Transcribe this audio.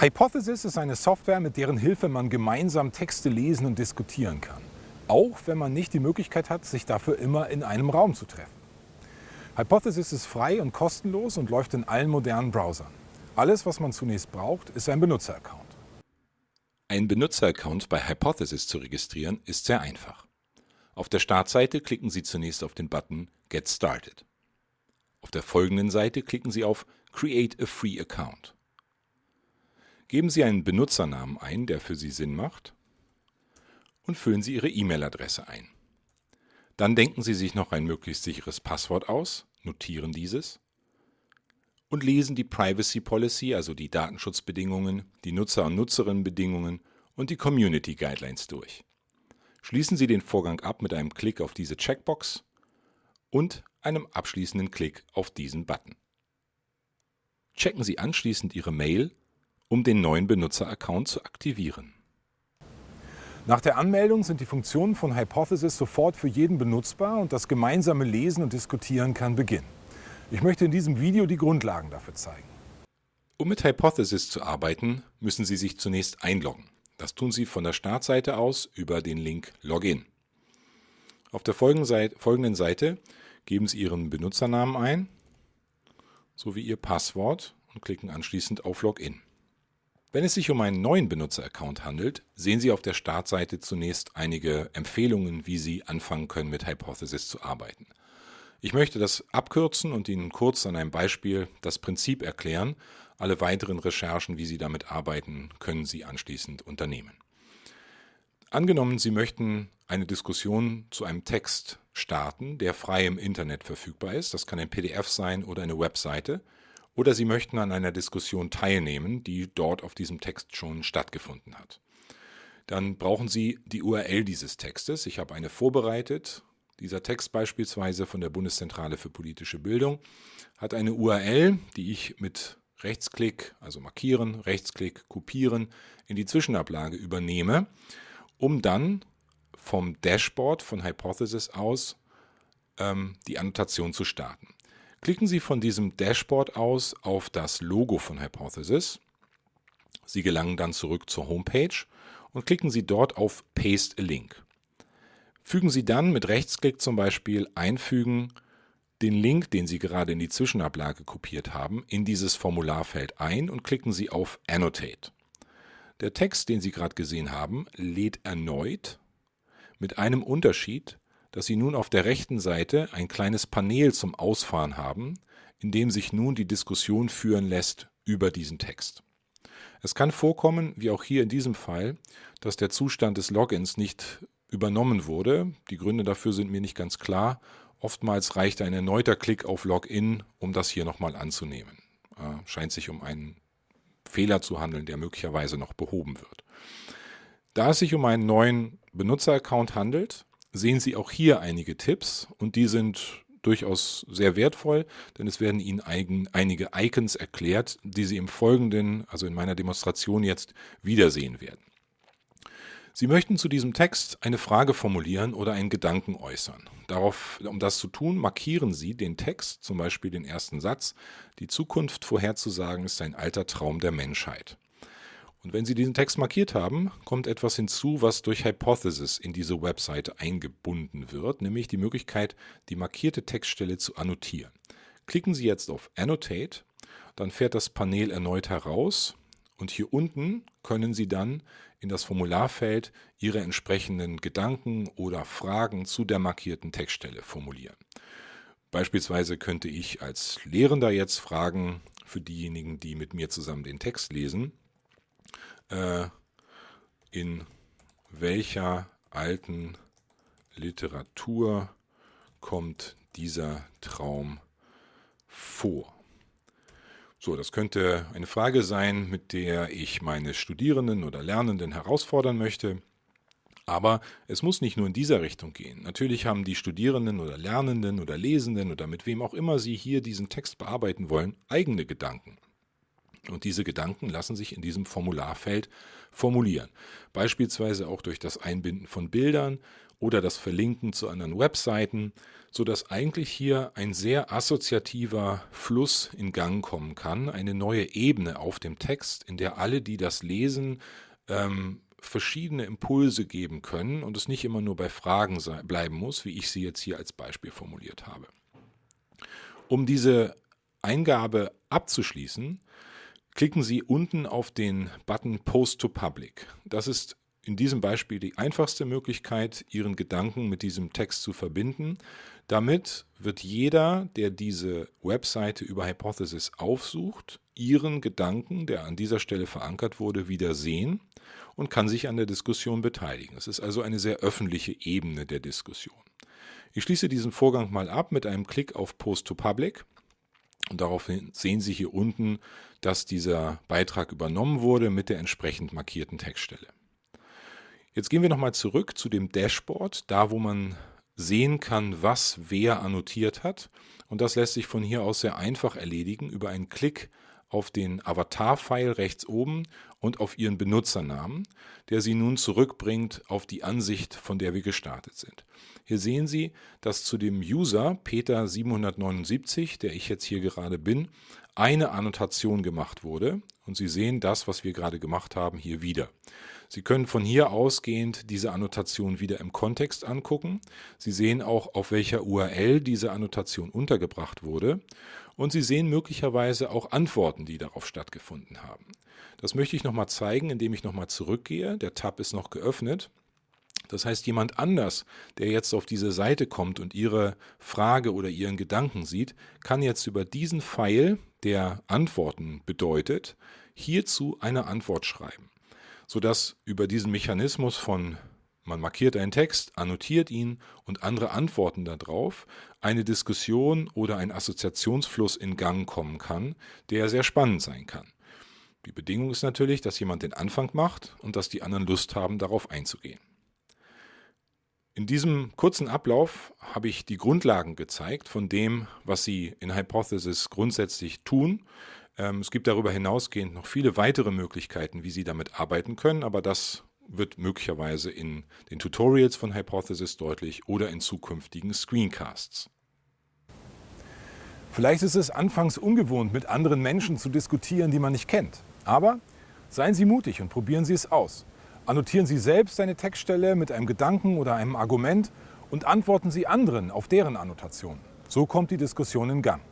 Hypothesis ist eine Software, mit deren Hilfe man gemeinsam Texte lesen und diskutieren kann. Auch wenn man nicht die Möglichkeit hat, sich dafür immer in einem Raum zu treffen. Hypothesis ist frei und kostenlos und läuft in allen modernen Browsern. Alles, was man zunächst braucht, ist ein Benutzeraccount. Ein Benutzeraccount bei Hypothesis zu registrieren ist sehr einfach. Auf der Startseite klicken Sie zunächst auf den Button Get Started. Auf der folgenden Seite klicken Sie auf Create a Free Account. Geben Sie einen Benutzernamen ein, der für Sie Sinn macht, und füllen Sie Ihre E-Mail-Adresse ein. Dann denken Sie sich noch ein möglichst sicheres Passwort aus, notieren dieses und lesen die Privacy Policy, also die Datenschutzbedingungen, die Nutzer- und Nutzerinnenbedingungen und die Community Guidelines durch. Schließen Sie den Vorgang ab mit einem Klick auf diese Checkbox und einem abschließenden Klick auf diesen Button. Checken Sie anschließend Ihre Mail um den neuen Benutzeraccount zu aktivieren. Nach der Anmeldung sind die Funktionen von Hypothesis sofort für jeden benutzbar und das gemeinsame Lesen und Diskutieren kann beginnen. Ich möchte in diesem Video die Grundlagen dafür zeigen. Um mit Hypothesis zu arbeiten, müssen Sie sich zunächst einloggen. Das tun Sie von der Startseite aus über den Link Login. Auf der folgenden Seite geben Sie Ihren Benutzernamen ein sowie Ihr Passwort und klicken anschließend auf Login. Wenn es sich um einen neuen Benutzeraccount handelt, sehen Sie auf der Startseite zunächst einige Empfehlungen, wie Sie anfangen können, mit Hypothesis zu arbeiten. Ich möchte das abkürzen und Ihnen kurz an einem Beispiel das Prinzip erklären. Alle weiteren Recherchen, wie Sie damit arbeiten, können Sie anschließend unternehmen. Angenommen, Sie möchten eine Diskussion zu einem Text starten, der frei im Internet verfügbar ist. Das kann ein PDF sein oder eine Webseite oder Sie möchten an einer Diskussion teilnehmen, die dort auf diesem Text schon stattgefunden hat. Dann brauchen Sie die URL dieses Textes. Ich habe eine vorbereitet. Dieser Text beispielsweise von der Bundeszentrale für politische Bildung hat eine URL, die ich mit Rechtsklick, also markieren, Rechtsklick, kopieren, in die Zwischenablage übernehme, um dann vom Dashboard von Hypothesis aus ähm, die Annotation zu starten. Klicken Sie von diesem Dashboard aus auf das Logo von Hypothesis. Sie gelangen dann zurück zur Homepage und klicken Sie dort auf Paste a Link. Fügen Sie dann mit Rechtsklick zum Beispiel Einfügen den Link, den Sie gerade in die Zwischenablage kopiert haben, in dieses Formularfeld ein und klicken Sie auf Annotate. Der Text, den Sie gerade gesehen haben, lädt erneut mit einem Unterschied, dass Sie nun auf der rechten Seite ein kleines Panel zum Ausfahren haben, in dem sich nun die Diskussion führen lässt über diesen Text. Es kann vorkommen, wie auch hier in diesem Fall, dass der Zustand des Logins nicht übernommen wurde. Die Gründe dafür sind mir nicht ganz klar. Oftmals reicht ein erneuter Klick auf Login, um das hier nochmal anzunehmen. Äh, scheint sich um einen Fehler zu handeln, der möglicherweise noch behoben wird. Da es sich um einen neuen Benutzeraccount handelt, sehen Sie auch hier einige Tipps und die sind durchaus sehr wertvoll, denn es werden Ihnen eigen, einige Icons erklärt, die Sie im Folgenden, also in meiner Demonstration jetzt, wiedersehen werden. Sie möchten zu diesem Text eine Frage formulieren oder einen Gedanken äußern. Darauf, um das zu tun, markieren Sie den Text, zum Beispiel den ersten Satz. Die Zukunft vorherzusagen ist ein alter Traum der Menschheit. Und wenn Sie diesen Text markiert haben, kommt etwas hinzu, was durch Hypothesis in diese Webseite eingebunden wird, nämlich die Möglichkeit, die markierte Textstelle zu annotieren. Klicken Sie jetzt auf Annotate, dann fährt das Panel erneut heraus und hier unten können Sie dann in das Formularfeld Ihre entsprechenden Gedanken oder Fragen zu der markierten Textstelle formulieren. Beispielsweise könnte ich als Lehrender jetzt fragen, für diejenigen, die mit mir zusammen den Text lesen, äh, in welcher alten Literatur kommt dieser Traum vor? So, das könnte eine Frage sein, mit der ich meine Studierenden oder Lernenden herausfordern möchte. Aber es muss nicht nur in dieser Richtung gehen. Natürlich haben die Studierenden oder Lernenden oder Lesenden oder mit wem auch immer sie hier diesen Text bearbeiten wollen, eigene Gedanken. Und diese Gedanken lassen sich in diesem Formularfeld formulieren. Beispielsweise auch durch das Einbinden von Bildern oder das Verlinken zu anderen Webseiten, sodass eigentlich hier ein sehr assoziativer Fluss in Gang kommen kann, eine neue Ebene auf dem Text, in der alle, die das lesen, ähm, verschiedene Impulse geben können und es nicht immer nur bei Fragen bleiben muss, wie ich sie jetzt hier als Beispiel formuliert habe. Um diese Eingabe abzuschließen, klicken Sie unten auf den Button Post to Public. Das ist in diesem Beispiel die einfachste Möglichkeit, Ihren Gedanken mit diesem Text zu verbinden. Damit wird jeder, der diese Webseite über Hypothesis aufsucht, Ihren Gedanken, der an dieser Stelle verankert wurde, wieder sehen und kann sich an der Diskussion beteiligen. Es ist also eine sehr öffentliche Ebene der Diskussion. Ich schließe diesen Vorgang mal ab mit einem Klick auf Post to Public. Und daraufhin sehen Sie hier unten, dass dieser Beitrag übernommen wurde mit der entsprechend markierten Textstelle. Jetzt gehen wir nochmal zurück zu dem Dashboard, da wo man sehen kann, was wer annotiert hat. Und das lässt sich von hier aus sehr einfach erledigen über einen Klick auf den Avatar-Pfeil rechts oben und auf Ihren Benutzernamen, der Sie nun zurückbringt auf die Ansicht, von der wir gestartet sind. Hier sehen Sie, dass zu dem User Peter779, der ich jetzt hier gerade bin, eine Annotation gemacht wurde und Sie sehen das, was wir gerade gemacht haben, hier wieder. Sie können von hier ausgehend diese Annotation wieder im Kontext angucken. Sie sehen auch, auf welcher URL diese Annotation untergebracht wurde und Sie sehen möglicherweise auch Antworten, die darauf stattgefunden haben. Das möchte ich nochmal zeigen, indem ich nochmal zurückgehe. Der Tab ist noch geöffnet. Das heißt, jemand anders, der jetzt auf diese Seite kommt und Ihre Frage oder Ihren Gedanken sieht, kann jetzt über diesen Pfeil, der Antworten bedeutet, hierzu eine Antwort schreiben, sodass über diesen Mechanismus von man markiert einen Text, annotiert ihn und andere antworten darauf, eine Diskussion oder ein Assoziationsfluss in Gang kommen kann, der sehr spannend sein kann. Die Bedingung ist natürlich, dass jemand den Anfang macht und dass die anderen Lust haben, darauf einzugehen. In diesem kurzen Ablauf habe ich die Grundlagen gezeigt von dem, was Sie in Hypothesis grundsätzlich tun. Ähm, es gibt darüber hinausgehend noch viele weitere Möglichkeiten, wie Sie damit arbeiten können, aber das wird möglicherweise in den Tutorials von Hypothesis deutlich oder in zukünftigen Screencasts. Vielleicht ist es anfangs ungewohnt, mit anderen Menschen zu diskutieren, die man nicht kennt. Aber seien Sie mutig und probieren Sie es aus. Annotieren Sie selbst eine Textstelle mit einem Gedanken oder einem Argument und antworten Sie anderen auf deren Annotation. So kommt die Diskussion in Gang.